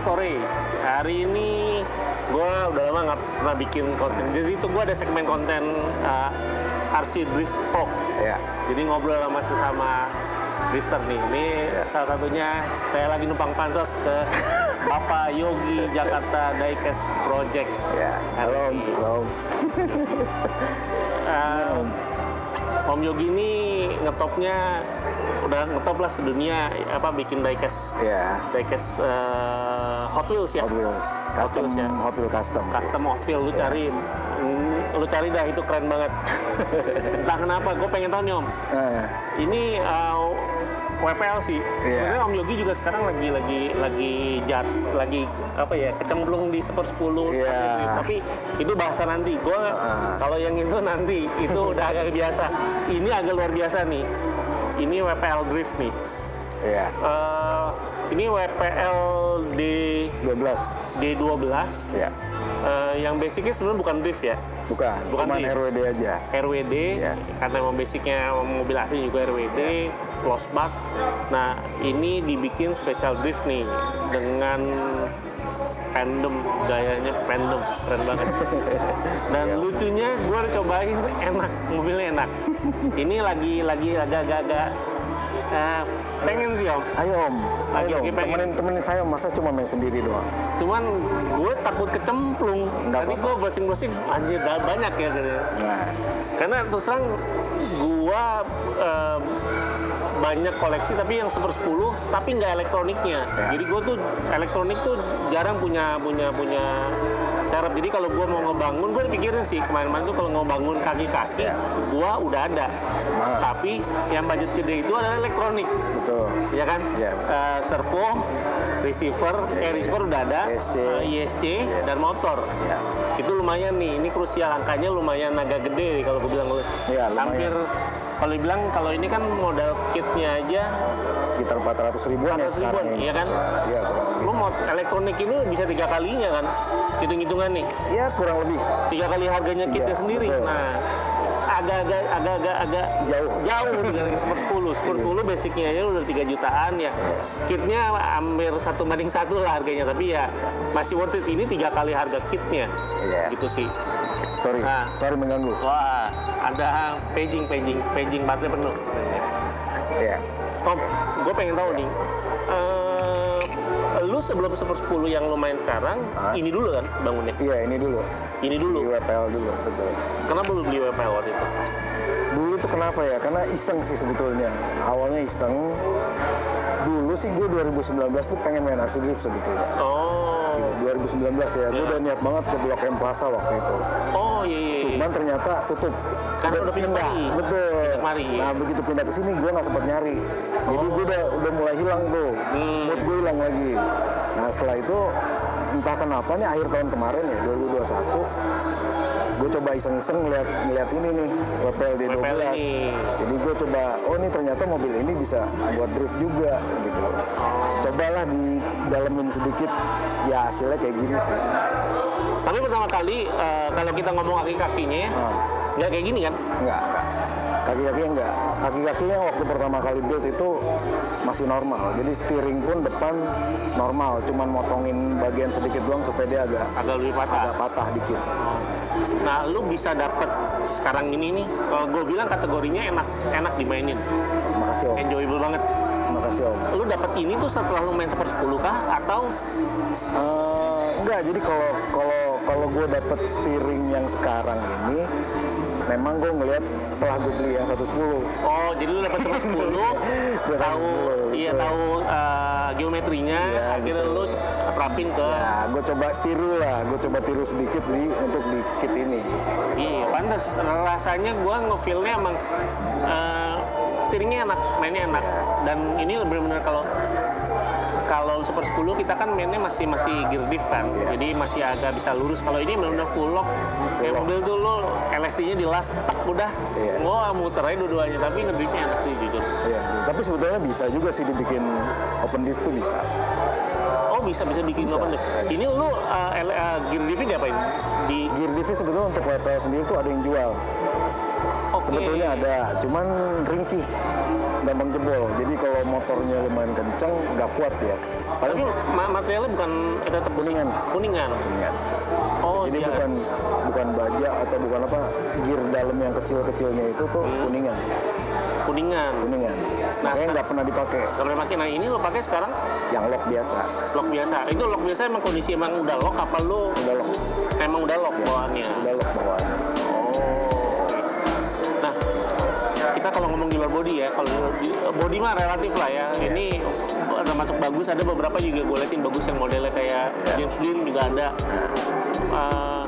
sore. Hari ini gue udah lama nggak pernah bikin konten. Jadi itu gue ada segmen konten uh, RC Drift Talk. Ya. Jadi ngobrol sama sesama drifter nih. Ini salah satunya saya lagi numpang pansos ke Bapak Yogi Jakarta Diecast Project. Ya. Halo, Om. Halo. Om. Uh, Om Yogi ini ngetopnya udah ngetop lah sedunia apa bikin diecast Ya. diecast uh, Hot Wheels ya Hot Wheels. Custom, Wheels ya. Hot Wheels custom. custom Hot Wheels lu cari mm, lu cari dah itu keren banget entah kenapa gue pengen tahu nih Om Eh, ini uh, WPL sih Iya. sebenarnya Om Yogi juga sekarang lagi lagi lagi jat lagi apa ya kecemplung di Super 10 Iya. tapi itu bahasa nanti gue Ah. kalau yang itu nanti itu udah agak biasa ini agak luar biasa nih ini WPL Drift nih ya. Eh, ini WPL D 12. D12 Ya. eh, yang basicnya sebenarnya bukan drift ya Bukan. Bukan RWD aja. RWD Iya. karena emang basicnya mobil asli juga RWD lost bug nah ini dibikin special drift nih dengan pendem gayanya pendem keren banget dan Iya. lucunya gue cobain enak mobilnya enak ini lagi lagi agak-agak eh, pengen sih om Ayo Om, Lagi- ayo Om. pengen. Temenin, temenin saya, masa cuma main sendiri doang? cuman gue takut kecemplung Nggak tadi gue browsing-browsing anjir banyak ya. Nah, karena terus terang gua eh, banyak koleksi tapi yang super 10 tapi nggak elektroniknya Ya. jadi gua tuh elektronik tuh jarang punya punya punya serep jadi kalau gua mau ngebangun gua udah pikirin sih kemarin-kemarin tuh kalau mau bangun kaki-kaki Ya. gua udah ada Nah. tapi yang budget gede itu adalah elektronik betul. ya kan Ya. Eh, servo receiver eh receiver udah ada ISC. eh, ISC dan motor Ya. itu lumayan nih ini krusial angkanya lumayan agak gede kalau gue bilang Iya, lumayan. hampir kalau dibilang kalau ini kan modal kitnya aja Sekitar 400 ribuan 400 ya ribuan, sekarang iya kan? Iya, lo mau elektronik ini bisa tiga kalinya kan hitung-hitungan nih Ya, kurang lebih. tiga kali harganya kitnya Iya, sendiri betul. nah agak-agak agak-agak agak Jauh. jauh dengan Super 10 Super 10 basicnya aja udah 3 jutaan ya kitnya hampir satu banding satu lah harganya tapi ya masih worth it ini tiga kali harga kitnya Iya. gitu sih Sorry, Nah. sorry mengganggu. Wah, ada paging, paging, paging baterai penuh. Ya. Om, gue pengen tahu nih, eh, lu sebelum Super 10 yang lu main sekarang, Hah? ini dulu kan bangunnya? Iya, ini dulu. Ini dulu. Di WPL dulu, betul. Kenapa lu beli WPL waktu itu? Dulu tuh kenapa ya? Karena iseng sih sebetulnya. Awalnya iseng. Dulu sih gue 2019 tuh pengen main RC Drift sebetulnya. Oh, 2019 ya, gue Iya. udah niat banget ke Blok M Plaza waktu itu. oh iya, iya, iya. Cuman ternyata tutup. Karena udah pindah kemari. Betul. Pindah iya. Nah begitu pindah ke sini gue nggak sempat nyari. Jadi gue udah udah mulai hilang tuh. Hmm. Mood gue hilang lagi. Nah setelah itu entah kenapa nih akhir tahun kemarin ya 2021 gue coba iseng-iseng ngeliat, ngeliat ini nih WPL D12 WPL ini. jadi gue coba oh ini ternyata mobil ini bisa buat drift juga gitu. Oh. cobalah di dalemin sedikit ya hasilnya kayak gini sih. Tapi pertama kali eh, kalau kita ngomong kaki-kakinya, nah, nggak kayak gini kan? enggak kaki-kakinya enggak kaki-kakinya waktu pertama kali build itu masih normal. Jadi steering pun depan normal cuman motongin bagian sedikit doang supaya dia agak Agak lebih patah. agak patah dikit Nah, lu bisa dapet sekarang ini nih, kalau gue bilang kategorinya enak, enak dimainin, makasih om. Enjoyable banget. makasih om. Lu dapet ini tuh setelah lu main Super 10 kah? Atau Eh, enggak jadi kalau kalau kalau gue dapet steering yang sekarang ini memang gue ngelihat setelah gue beli yang 110 Oh, jadi lu dapat Super 10, Gua tahu 110, iya tahu eh, geometrinya, Iya, akhirnya betul. lu terapin ke Nah, gue coba tiru lah, gue coba tiru sedikit di untuk di kit ini. iya, pantas rasanya gua ngefeel-nya emang eh, steeringnya enak, mainnya enak. Dan ini benar-benar kalau kalau Super 10 kita kan mainnya masih masih gear diff kan, Iya. jadi masih agak bisa lurus. Kalau ini benar-benar full lock, kayak mobil tuh lo LSD-nya di las, tak udah, Iya. gua muter aja dua-duanya. Tapi ngedriftnya enak sih jujur. Iya. Tapi sebetulnya bisa juga sih dibikin open diff tuh bisa. Bisa bisa bikin Bisa. open diff. Ini lu uh, L- uh, gear diff diapain? Di Gear diff sebetulnya untuk WPL sendiri tuh ada yang jual. Oke. Sebetulnya ada, cuman ringkih, gampang jebol. Jadi kalau motornya lumayan kenceng, nggak kuat. Tapi Paling ma- materialnya bukan eh, tetap. Kuningan. Kuningan. kuningan. Oh, Jadi iya. bukan bukan baja atau bukan apa, gear dalam yang kecil-kecilnya itu tuh Hmm. kuningan, kuningan. kuningan. Nah, Makanya nggak pernah dipakai, Gak pernah pakai. Nah, ini lo pakai sekarang yang lock biasa, lock biasa. Itu lock biasa emang kondisi emang udah lock apa lu udah lock, emang udah lock ya, bawaannya? udah lock bawaannya. Oh. Nah, kita kalau ngomong di luar body ya, kalau body mah relatif lah ya. Ini termasuk bagus, ada beberapa juga gue liatin bagus yang modelnya kayak James Dean juga ada. Eh,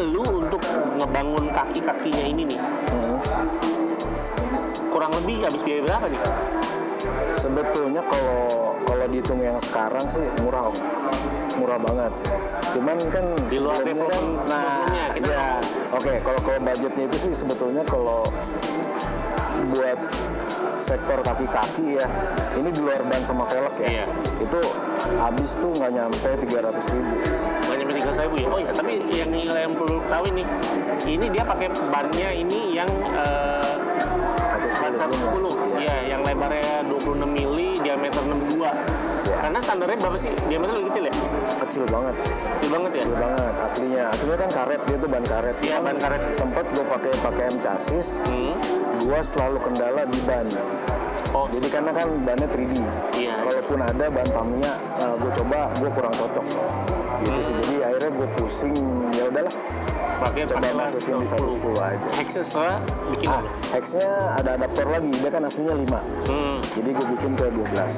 lu untuk ngebangun kaki-kakinya ini nih, Hmm. Kurang lebih habis biaya berapa nih? Sebetulnya kalau kalau dihitung yang sekarang sih murah, Om. murah banget. Cuman kan Di luar development nah, sebelumnya, kita ya, oke. Kalau kalau budgetnya itu sih sebetulnya kalau buat sektor kaki-kaki ya, ini di luar ban sama velg ya, Iya. itu habis tuh nggak nyampe 300 ribu. Nggak nyampe tiga ribu ya? Oh ya, tapi yang yang perlu tahu ini, ini dia pakai bannya ini yang ban 110, Iya. ya, yang lebarnya 26 mili, diameter 62. Iya. Karena standarnya berapa sih? Diameter lebih kecil ya? Kecil banget, Kecil banget ya? kecil banget aslinya. Aslinya kan karet dia tuh ban karet. Iya, ban karet. Sempet gue pakai pakai M chassis, Hmm. gua selalu kendala di ban. Oh, Jadi karena kan bannya 3D. Iya. Kalaupun ada ban Tamiya, gue coba gue kurang cocok. Gitu sih. Jadi akhirnya gue pusing. Ya udahlah, pakai coba masukin di 110. 110 aja. Hexnya setelah bikin Ah, Hex-nya ada adaptor lagi. Dia kan aslinya 5. Hmm. Jadi gue bikin ke 12.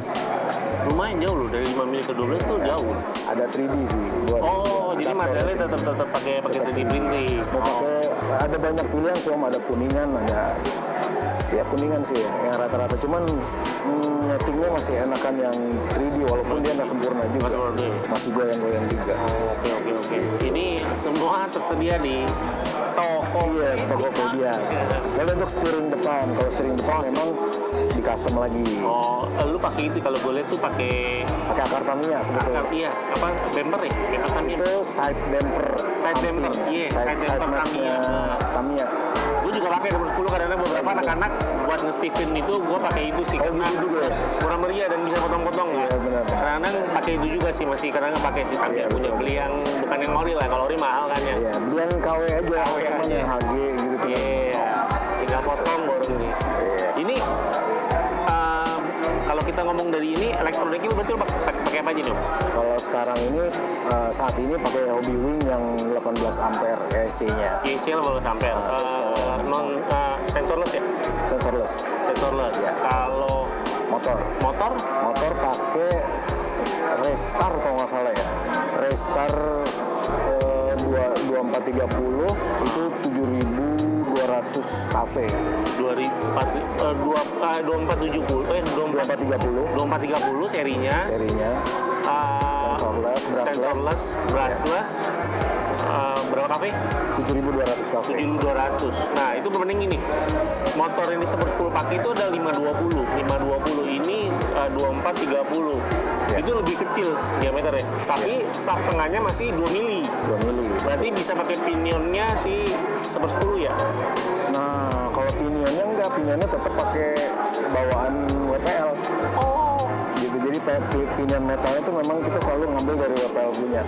Lumayan jauh loh, dari 5 mili ke 12 tuh jauh. Ada 3D sih. Buat Oh, jadi materialnya tetap tetap pakai pakai 3D printing. Mau Oh. pakai ada banyak pilihan sih om. Ada kuningan ada ya kuningan sih ya, yang rata-rata. Cuman mm, nyetingnya masih enakan yang 3D walaupun dia nggak sempurna juga. Masih goyang-goyang juga. Oke oke oke. Ini semua tersedia di toko iya Tokopedia. Kalau untuk steering depan kalau steering depan memang di custom lagi Oh, lu pakai itu kalau lihat tuh pakai pakai akar Tamiya sebetulnya akar iya apa bumper ya? Bumper Tamiya. itu side damper Side damper, iya, side, side side damper mashnya Tamiya. Tamiya Gue juga pakai nomor 10 kadang-kadang beberapa anak-anak buat nge-Steven itu gue pakai itu sih Oh, karena gitu juga ya? kurang meriah dan bisa potong-potong ya. Iya, benar. Kadang-kadang pakai itu juga sih masih kadang pakai sih Tamiya Iya, punya beli yang bukan yang ori lah kalau ori mahal kan ya. Iya, beli yang KW aja, KW aja. HG gitu. Iya, ngomong dari ini elektroniknya berarti lu pakai, apa aja nih? Om? Kalau sekarang ini eh, saat ini pakai Hobby Wing yang 18 ampere AC-nya, YCL baru sampai Ah, uh, non uh, sensorless ya? sensorless. Sensorless. Iya. Kalau Motor, motor motor pakai Restar kalau nggak salah ya. Restar eh, dua- 2430 itu 7200 kV. 2004 uh, dua uh, 2470 eh 24 2430 2430 serinya. Serinya, uh, brushless, brushless uh, berapa kV? 7200 kV. 7200. Nah, itu berbanding ini. Motor yang disebut full pack itu ada 520. 520 ini uh, 2430. Ya. Itu lebih kecil diameternya. Tapi shaft tengahnya masih 2 mili. 2 mili. Berarti bisa pakai pinionnya si 110 ya. Nah, kalau pinionnya enggak, pinionnya tetap pakai bawaan pinion metalnya itu memang kita selalu ngambil dari WPL punya.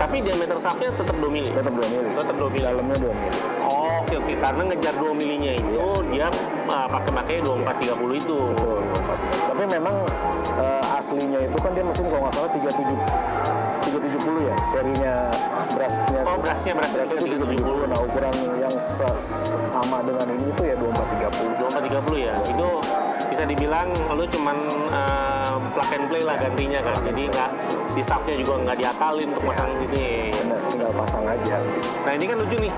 Tapi diameter shaftnya tetap 2 mili. Tetap 2 mili. Tetap 2 mili. Dalamnya 2 mili. Oh, oke oke. Karena ngejar 2 milinya itu dia uh, pakai pakai 2430 itu. Betul. Tapi memang eh, aslinya itu kan dia mesin kalau nggak salah 37 370 ya serinya brushnya. Oh, brushnya brush itu 370. Nah, ukuran yang se- sama dengan ini itu ya 2430. 2430 ya. Itu bisa dibilang lu cuman uh, plug and play lah gantinya kan. Jadi nggak si shaftnya juga nggak diakalin untuk pasang ya. Benar, tinggal pasang aja. Nah ini kan lucu nih.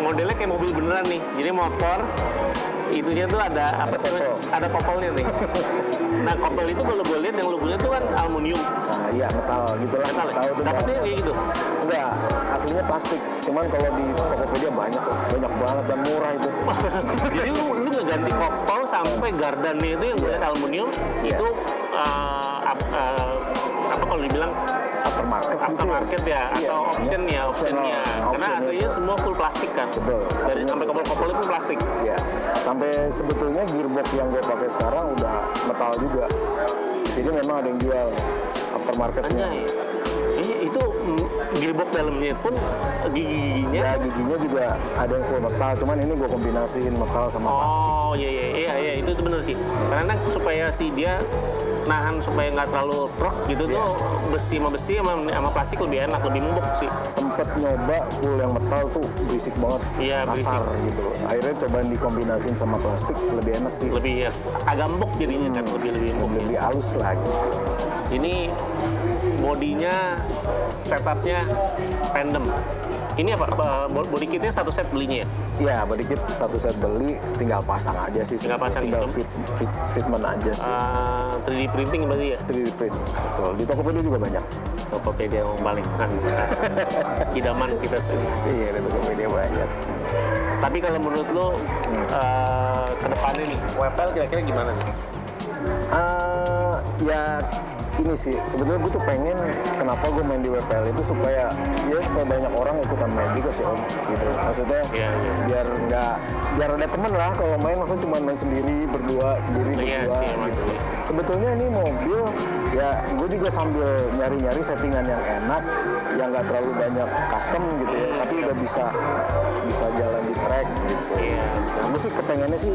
Modelnya kayak mobil beneran nih. Jadi motor itunya tuh ada apa Ada kopel. Ada kopelnya nih. nah kopel itu kalau gue lihat yang lu punya tuh kan aluminium. Nah, iya metal gitu lah. Metal ya? Tahu tuh Dapetnya metal. kayak gitu. Enggak, aslinya plastik. Cuman kalau di Tokopedia banyak banyak banget dan murah itu. Jadi lu lu ngeganti kopel sampai gardannya itu yang gue lihat aluminium Iya. itu uh, ap- uh, apa kalau dibilang aftermarket. mungkin. aftermarket ya Iya, atau option ya optionnya karena aslinya semua full plastik kan Betul. dari sampai kopel-kopel itu plastik Ya, sampai sebetulnya gearbox yang gue pakai sekarang udah metal juga. Jadi memang ada yang jual aftermarketnya. anjay eh, itu mm, gearbox dalamnya pun gigi-giginya Ya giginya juga ada yang full metal, cuman ini gue kombinasiin metal sama plastik. Oh iya iya iya iya itu itu bener sih. Karena supaya si dia nahan supaya nggak terlalu truk gitu Iya. tuh besi sama besi sama, sama plastik lebih enak lebih empuk sih. Sempet nyoba full yang metal tuh berisik banget, Iya, kasar gitu. Akhirnya cobain dikombinasiin sama plastik lebih enak sih, Lebih ya, agak empuk jadinya kan lebih lebih empuk. lebih, lebih halus lah gitu. Ini bodinya setupnya tandem. Ini apa? Body kitnya satu set belinya ya? Ya, body kit satu set beli, tinggal pasang aja sih. Tinggal pasang tinggal gitu. fit, fit, fitment aja sih. Ah, 3D printing berarti ya? 3D print, betul. Di Tokopedia juga banyak. Tokopedia yang paling kan idaman kita sendiri. Iya, di Tokopedia banyak. Tapi kalau menurut lo eh, ke depannya nih, WPL kira-kira gimana nih? Eh, ya ini sih sebetulnya gue tuh pengen kenapa gue main di WPL itu supaya ya supaya banyak orang ikutan main juga sih om gitu. Maksudnya Iya, iya. biar nggak biar ada temen lah kalau main maksudnya cuma main sendiri berdua sendiri Iya berdua sih, emang gitu. sebetulnya ini mobil ya gue juga sambil nyari-nyari settingan yang enak yang nggak terlalu banyak custom gitu ya tapi udah bisa bisa jalan di track gitu Iya. nah, gue sih kepengennya sih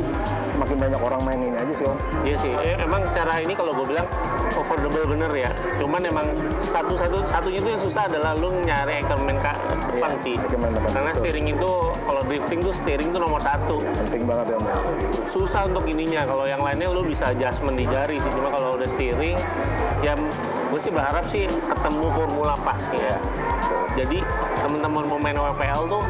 makin banyak orang main ini aja sih om Iya sih, Eh, emang secara ini kalau gue bilang affordable bener ya. Cuman emang satu-satu satunya itu yang susah adalah lu nyari ke depan Iya, sih. depan, Karena betul. steering itu kalau drifting tuh steering tuh nomor satu. penting banget ya om ya. Susah untuk ininya. Kalau yang lainnya lu bisa adjustment di jari sih. Cuma kalau udah steering, ya gue sih berharap sih ketemu formula pas ya. Jadi teman-teman mau main WPL tuh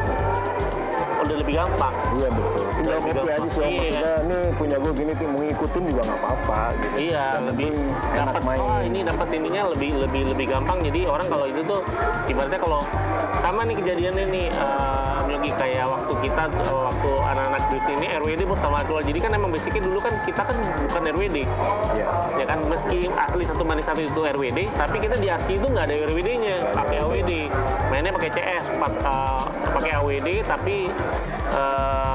udah lebih gampang. Iya betul. Tinggal Lebih copy aja sih. Iya. Maksudnya nih punya gue gini mau ngikutin juga nggak apa-apa gitu. Iya, lebih dapat main. oh ini dapat ininya lebih lebih lebih gampang. Jadi orang kalau itu tuh ibaratnya kalau sama nih kejadiannya nih eh, Yogi kayak waktu kita eh, waktu anak-anak drift ini RWD pertama keluar. Jadi kan emang basicnya dulu kan kita kan bukan RWD. Iya. Ya kan meski asli satu banding satu itu RWD, tapi kita di RC itu nggak ada RWD-nya, pakai AWD. Mainnya pakai CS, pak- eh, pakai AWD tapi eh,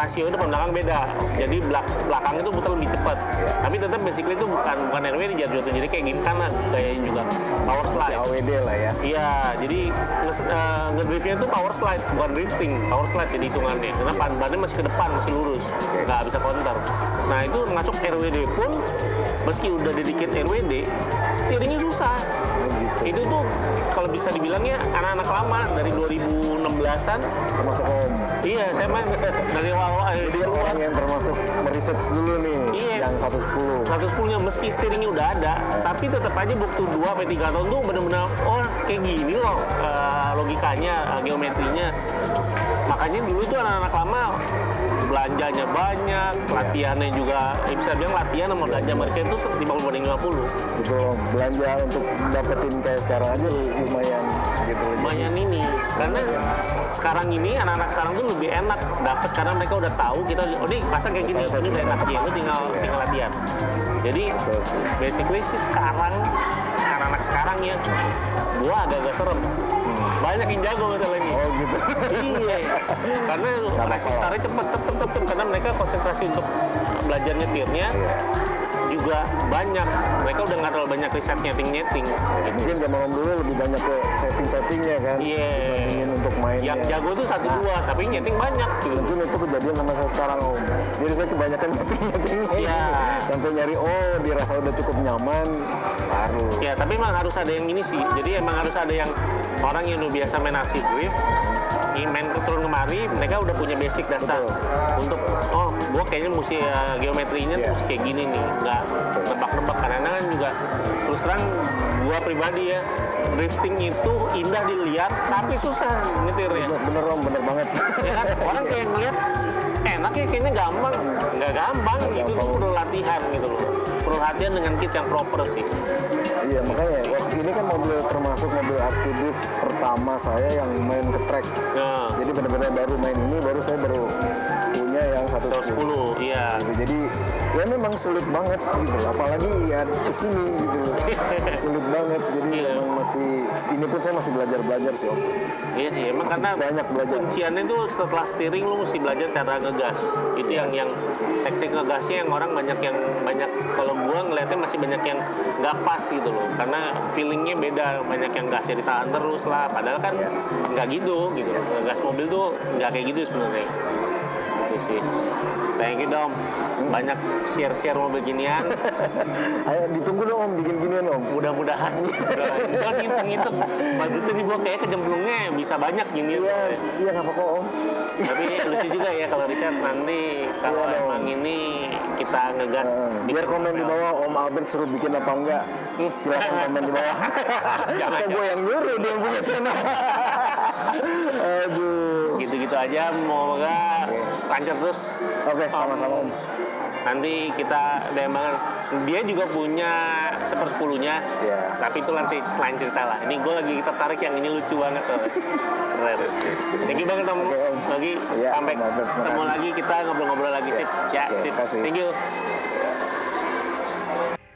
rasio depan belakang beda. Jadi belak belakang itu putar lebih cepat. Tapi tetap basically itu bukan bukan RWD jatuh jadi kayak gini karena gayanya juga power Si slide. AWD lah ya. Iya, jadi nges- eh, ngedriftnya itu power slide, bukan drifting, power slide jadi hitungannya. Karena ban bannya masih ke depan, masih lurus, nggak bisa counter. Nah itu masuk RWD pun, meski udah dedicate RWD, steeringnya susah. Oh, gitu. Itu tuh kalau bisa dibilangnya anak-anak lama dari 2016-an. Termasuk om. Iya, saya main dari awal eh, Jadi luar. orang yang termasuk meresearch dulu nih. Iya. Yang 110. 110 nya meski steeringnya udah ada, tapi tetap aja butuh 2 sampai 3 tahun tuh benar-benar oh kayak gini loh eh, logikanya, eh, geometrinya. Makanya dulu tuh anak-anak lama belanjanya banyak, latihannya juga, ya bisa bilang latihan sama belanja mereka itu 50 banding 50. Gitu om. Belanja untuk dapetin kayak sekarang aja lumayan gitu. Lumayan ini, karena sekarang ini anak-anak sekarang tuh lebih enak dapat karena mereka udah tahu kita oh ini pasang kayak gini, ini udah enak ya, lu tinggal tinggal latihan. Jadi basically sih sekarang anak-anak sekarang ya gua agak-agak serem banyak yang jago masalahnya Oh gitu. iya karena Nggak racing masalah. starnya cepet cepet cepet cepet. karena mereka konsentrasi untuk belajar nyetirnya Iya. Juga banyak mereka udah nggak terlalu banyak riset nyeting nyeting Mungkin zaman dulu lebih banyak ke setting-settingnya kan. Iya. Dibandingin untuk mainnya. yang jago tuh satu dua tapi nyeting banyak gitu Mungkin itu kejadian sama saya sekarang om. Jadi saya kebanyakan setting-settingnya. Iya. Sampai nyari oh dirasa udah cukup nyaman baru. Ya, tapi emang harus ada yang ini sih. Jadi emang harus ada yang orang yang udah biasa main RC drift, main turun kemari, mereka udah punya basic dasar Betul. untuk oh, gua kayaknya mesti uh, geometrinya Iya. tuh mesti kayak gini nih, nggak nebak-nebak karena kan juga terus terang gua pribadi ya drifting itu indah dilihat tapi susah nyetirnya. Bener, bener om, bener banget. Ya kan? Orang kayak ngeliat enak ya kayaknya gampang, nggak gampang, itu gampang. perlu latihan gitu loh. Perlu latihan dengan kit yang proper sih. Iya makanya waktu ini kan mobil termasuk mobil RC Drift pertama saya yang main ke track. Nah, Jadi benar-benar baru main ini baru saya baru punya yang 110. 110, iya. Gitu. Jadi ya memang sulit banget gitu apalagi ya ke sini gitu sulit banget jadi Iya. memang masih ini pun saya masih belajar belajar sih om Iya sih, emang Masih karena banyak belajar. kunciannya tuh setelah steering lu mesti belajar cara ngegas. Itu yang yang teknik ngegasnya yang orang banyak yang banyak kalau ngeliatnya masih banyak yang nggak pas gitu loh. Karena feelingnya beda, banyak yang gasnya ditahan terus lah. Padahal kan nggak gitu gitu. Ngegas mobil tuh nggak kayak gitu sebenarnya. Sih. Thank you Dom. Banyak share-share mobil ginian. ayo ditunggu dong om bikin ginian om Mudah-mudahan. Gua ngitung-ngitung. Budgetnya nih gua kayak kejemplungnya bisa banyak gini. iya iya nggak apa-apa om Tapi lucu juga ya kalau riset nanti kalau Iya dong. emang ini kita ngegas di biar komen di bawah Om Albert suruh bikin apa enggak silakan komen di bawah Jangan, gue yang nyuruh dia yang punya channel aduh gitu-gitu aja semoga lancar terus. Oke sama-sama Om. Nanti kita DM banget dia juga punya seperpuluhnya Iya. tapi itu nanti lain cerita lah. Ini gue lagi tertarik yang ini lucu banget tuh. Keren. Thank you banget om. Oke, Om. lagi Iya, sampai ketemu lagi kita ngobrol-ngobrol lagi sip. Ya Oke, sip. makasih. thank you